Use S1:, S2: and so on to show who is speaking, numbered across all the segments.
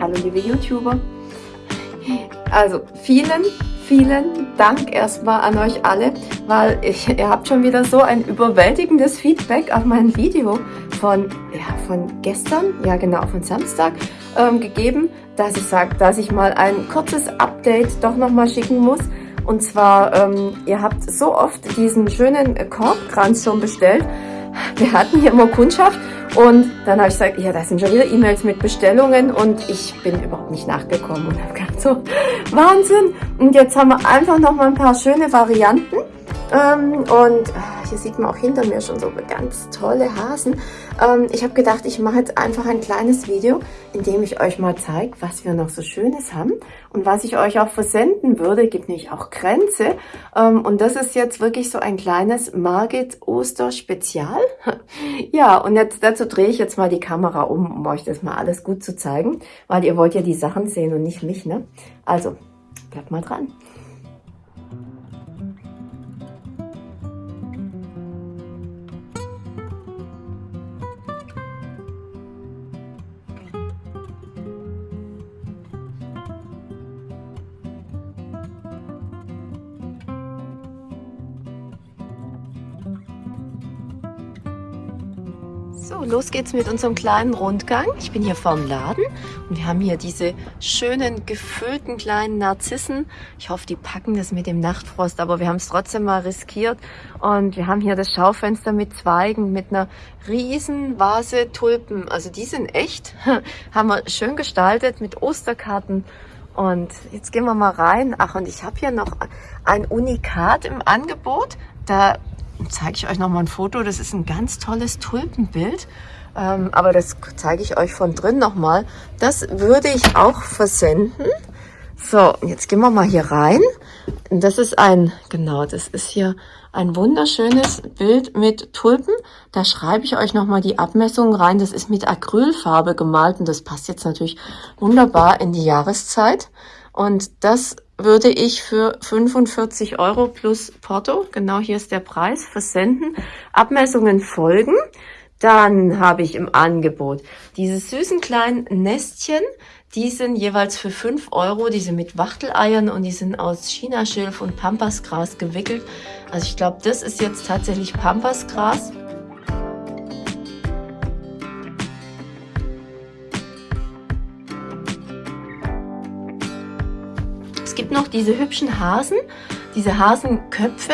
S1: Hallo liebe YouTuber. Also vielen, vielen Dank erstmal an euch alle, weil ich, ihr habt schon wieder so ein überwältigendes Feedback auf mein Video von, ja, von gestern, ja genau, von Samstag ähm, gegeben, dass ich sage, dass ich mal ein kurzes Update doch nochmal schicken muss. Und zwar, ähm, ihr habt so oft diesen schönen Korbkranz schon bestellt. Wir hatten hier immer Kundschaft und dann habe ich gesagt, ja, da sind schon wieder E-Mails mit Bestellungen und ich bin überhaupt nicht nachgekommen und habe gedacht, so Wahnsinn. Und jetzt haben wir einfach noch mal ein paar schöne Varianten. Ähm, und hier sieht man auch hinter mir schon so ganz tolle Hasen. Ähm, ich habe gedacht, ich mache jetzt einfach ein kleines Video, in dem ich euch mal zeige, was wir noch so Schönes haben und was ich euch auch versenden würde. Gibt nämlich auch Grenze. Ähm, und das ist jetzt wirklich so ein kleines Margit Oster Spezial. ja, und jetzt dazu drehe ich jetzt mal die Kamera um, um euch das mal alles gut zu zeigen, weil ihr wollt ja die Sachen sehen und nicht mich, ne? Also, bleibt mal dran. So, los geht's mit unserem kleinen Rundgang. Ich bin hier vorm Laden und wir haben hier diese schönen gefüllten kleinen Narzissen. Ich hoffe, die packen das mit dem Nachtfrost, aber wir haben es trotzdem mal riskiert. Und wir haben hier das Schaufenster mit Zweigen, mit einer riesen Vase Tulpen. Also die sind echt, haben wir schön gestaltet mit Osterkarten. Und jetzt gehen wir mal rein. Ach, und ich habe hier noch ein Unikat im Angebot. Da zeige ich euch noch mal ein Foto. Das ist ein ganz tolles Tulpenbild. Ähm, aber das zeige ich euch von drin noch mal. Das würde ich auch versenden. So, jetzt gehen wir mal hier rein. Das ist ein, genau, das ist hier ein wunderschönes Bild mit Tulpen. Da schreibe ich euch nochmal die Abmessungen rein. Das ist mit Acrylfarbe gemalt und das passt jetzt natürlich wunderbar in die Jahreszeit. Und das würde ich für 45 Euro plus Porto, genau hier ist der Preis, versenden. Abmessungen folgen. Dann habe ich im Angebot diese süßen kleinen Nestchen. Die sind jeweils für 5 Euro. Die sind mit Wachteleiern und die sind aus Chinaschilf und Pampasgras gewickelt. Also ich glaube, das ist jetzt tatsächlich Pampasgras. Gibt noch diese hübschen Hasen, diese Hasenköpfe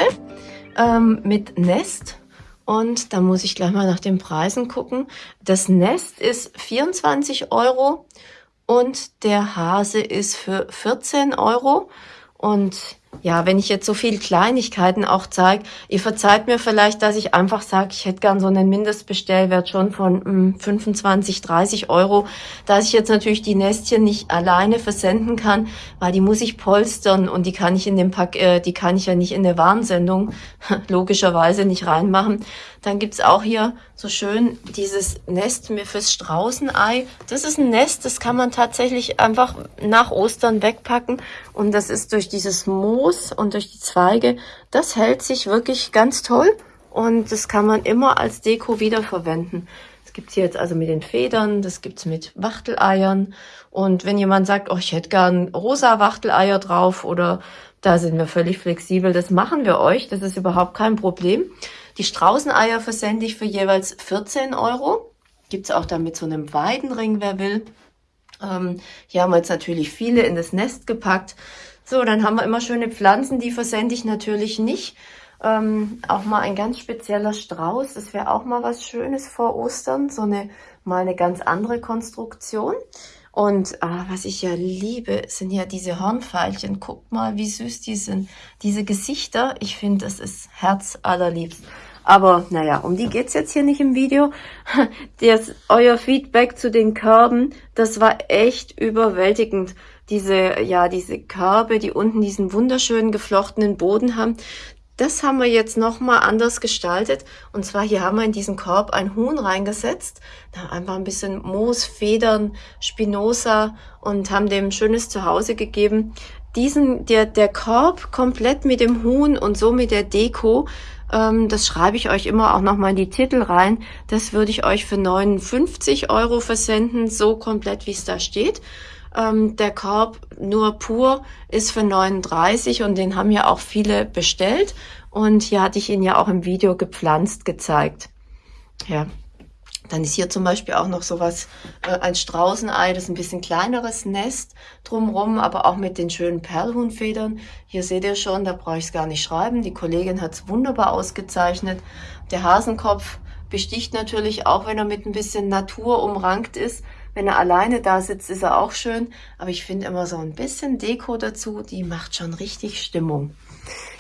S1: ähm, mit Nest. Und da muss ich gleich mal nach den Preisen gucken. Das Nest ist 24 Euro und der Hase ist für 14 Euro. Und ja, wenn ich jetzt so viele Kleinigkeiten auch zeige, ihr verzeiht mir vielleicht, dass ich einfach sage, ich hätte gern so einen Mindestbestellwert schon von mh, 25, 30 Euro, dass ich jetzt natürlich die Nestchen nicht alleine versenden kann, weil die muss ich polstern und die kann ich in dem Pack, äh, die kann ich ja nicht in der Warnsendung logischerweise nicht reinmachen. Dann gibt's auch hier so schön dieses Nest mir fürs Straußenei. Das ist ein Nest, das kann man tatsächlich einfach nach Ostern wegpacken und das ist durch dieses Moos und durch die Zweige, das hält sich wirklich ganz toll und das kann man immer als Deko wiederverwenden. Das gibt's hier jetzt also mit den Federn, das gibt's mit Wachteleiern und wenn jemand sagt, oh, ich hätte gern rosa Wachteleier drauf oder da sind wir völlig flexibel, das machen wir euch, das ist überhaupt kein Problem. Die Straußeneier versende ich für jeweils 14 Euro. Gibt es auch da mit so einem Weidenring, wer will. Ähm, hier haben wir jetzt natürlich viele in das Nest gepackt. So, dann haben wir immer schöne Pflanzen, die versende ich natürlich nicht. Ähm, auch mal ein ganz spezieller Strauß, das wäre auch mal was Schönes vor Ostern, so eine mal eine ganz andere Konstruktion. Und ah, was ich ja liebe, sind ja diese Hornfeilchen. Guckt mal, wie süß die sind. Diese Gesichter, ich finde, das ist herzallerliebst. Aber naja, um die geht's jetzt hier nicht im Video. Das, euer Feedback zu den Körben, das war echt überwältigend. Diese, ja, diese Körbe, die unten diesen wunderschönen geflochtenen Boden haben, das haben wir jetzt nochmal anders gestaltet. Und zwar hier haben wir in diesen Korb ein Huhn reingesetzt. Da einfach ein bisschen Moos, Federn, Spinoza und haben dem schönes Zuhause gegeben. Diesen, der, der Korb komplett mit dem Huhn und so mit der Deko das schreibe ich euch immer auch nochmal in die Titel rein. Das würde ich euch für 59 Euro versenden, so komplett wie es da steht. Ähm, der Korb nur pur ist für 39 und den haben ja auch viele bestellt. Und hier hatte ich ihn ja auch im Video gepflanzt gezeigt. Ja, dann ist hier zum Beispiel auch noch sowas, äh, ein Straußenei, das ist ein bisschen kleineres Nest drumrum, aber auch mit den schönen Perlhuhnfedern. Hier seht ihr schon, da brauche ich es gar nicht schreiben. Die Kollegin hat es wunderbar ausgezeichnet. Der Hasenkopf besticht natürlich auch, wenn er mit ein bisschen Natur umrankt ist. Wenn er alleine da sitzt, ist er auch schön. Aber ich finde immer so ein bisschen Deko dazu, die macht schon richtig Stimmung.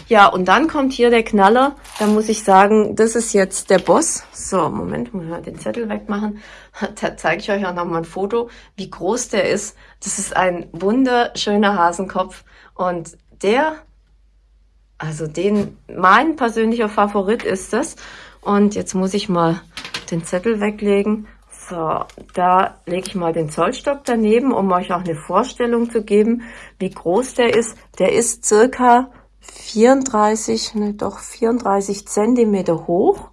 S1: Ja, und dann kommt hier der Knaller. Da muss ich sagen, das ist jetzt der Boss. So, Moment, muss ich mal den Zettel wegmachen. Da zeige ich euch auch noch mal ein Foto, wie groß der ist. Das ist ein wunderschöner Hasenkopf. Und der, also den, mein persönlicher Favorit ist das. Und jetzt muss ich mal den Zettel weglegen. So, da lege ich mal den Zollstock daneben, um euch auch eine Vorstellung zu geben, wie groß der ist. Der ist circa 34, ne, doch 34 Zentimeter hoch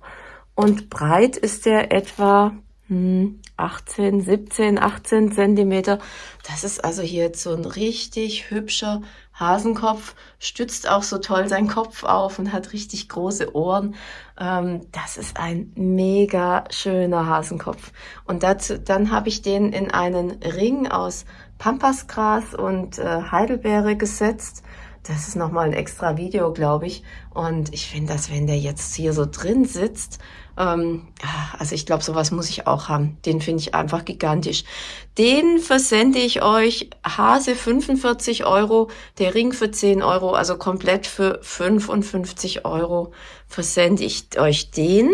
S1: und breit ist der etwa hm, 18, 17, 18 Zentimeter. Das ist also hier jetzt so ein richtig hübscher Hasenkopf, stützt auch so toll seinen Kopf auf und hat richtig große Ohren. Ähm, das ist ein mega schöner Hasenkopf. Und dazu, dann habe ich den in einen Ring aus Pampasgras und äh, Heidelbeere gesetzt das ist nochmal ein extra Video, glaube ich. Und ich finde, dass wenn der jetzt hier so drin sitzt, ähm, also ich glaube, sowas muss ich auch haben. Den finde ich einfach gigantisch. Den versende ich euch Hase 45 Euro, der Ring für 10 Euro, also komplett für 55 Euro versende ich euch den.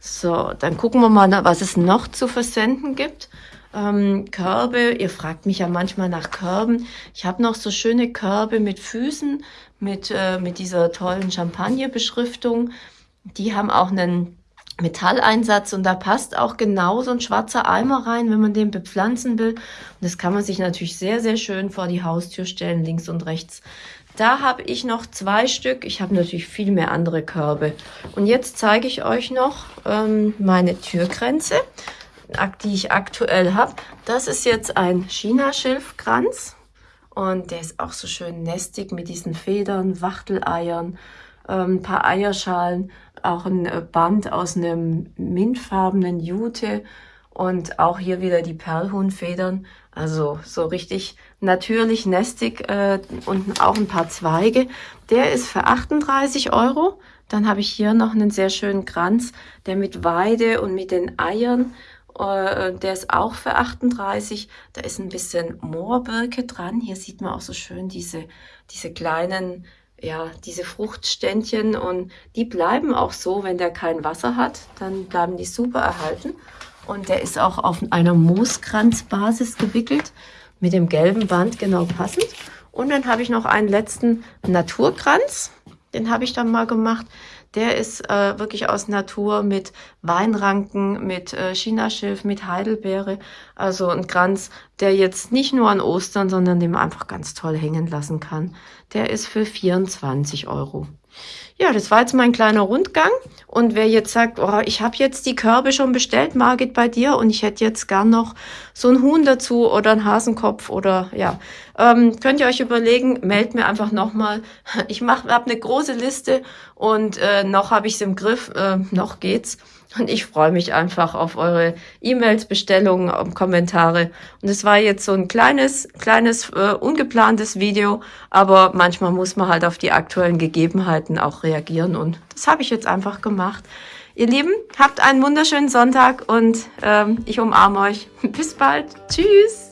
S1: So, dann gucken wir mal, was es noch zu versenden gibt ähm, Körbe. Ihr fragt mich ja manchmal nach Körben. Ich habe noch so schöne Körbe mit Füßen, mit, äh, mit dieser tollen Champagner-Beschriftung. Die haben auch einen Metalleinsatz und da passt auch genau so ein schwarzer Eimer rein, wenn man den bepflanzen will. Und das kann man sich natürlich sehr, sehr schön vor die Haustür stellen, links und rechts. Da habe ich noch zwei Stück. Ich habe natürlich viel mehr andere Körbe. Und jetzt zeige ich euch noch ähm, meine Türgrenze die ich aktuell habe. Das ist jetzt ein China-Schilfkranz und der ist auch so schön nestig mit diesen Federn, Wachteleiern, ähm, ein paar Eierschalen, auch ein äh, Band aus einem mintfarbenen Jute und auch hier wieder die Perlhuhnfedern. Also so richtig natürlich nestig äh, und auch ein paar Zweige. Der ist für 38 Euro. Dann habe ich hier noch einen sehr schönen Kranz, der mit Weide und mit den Eiern der ist auch für 38. Da ist ein bisschen Moorbirke dran. Hier sieht man auch so schön diese, diese kleinen, ja, diese Fruchtständchen und die bleiben auch so, wenn der kein Wasser hat, dann bleiben die super erhalten. Und der ist auch auf einer Mooskranzbasis gewickelt, mit dem gelben Band genau passend. Und dann habe ich noch einen letzten Naturkranz, den habe ich dann mal gemacht. Der ist äh, wirklich aus Natur mit Weinranken, mit äh, Chinaschilf, mit Heidelbeere. Also ein Kranz, der jetzt nicht nur an Ostern, sondern den man einfach ganz toll hängen lassen kann. Der ist für 24 Euro. Ja, das war jetzt mein kleiner Rundgang. Und wer jetzt sagt, oh, ich habe jetzt die Körbe schon bestellt, Margit, bei dir und ich hätte jetzt gern noch so ein Huhn dazu oder ein Hasenkopf oder ja, ähm, könnt ihr euch überlegen, meldet mir einfach nochmal. Ich habe eine große Liste und äh, noch habe ich es im Griff, äh, noch geht's. Und ich freue mich einfach auf eure E-Mails, Bestellungen, Kommentare. Und es war jetzt so ein kleines, kleines, äh, ungeplantes Video, aber manchmal muss man halt auf die aktuellen Gegebenheiten auch reagieren und das habe ich jetzt einfach gemacht. Ihr Lieben, habt einen wunderschönen Sonntag und ähm, ich umarme euch. Bis bald. Tschüss.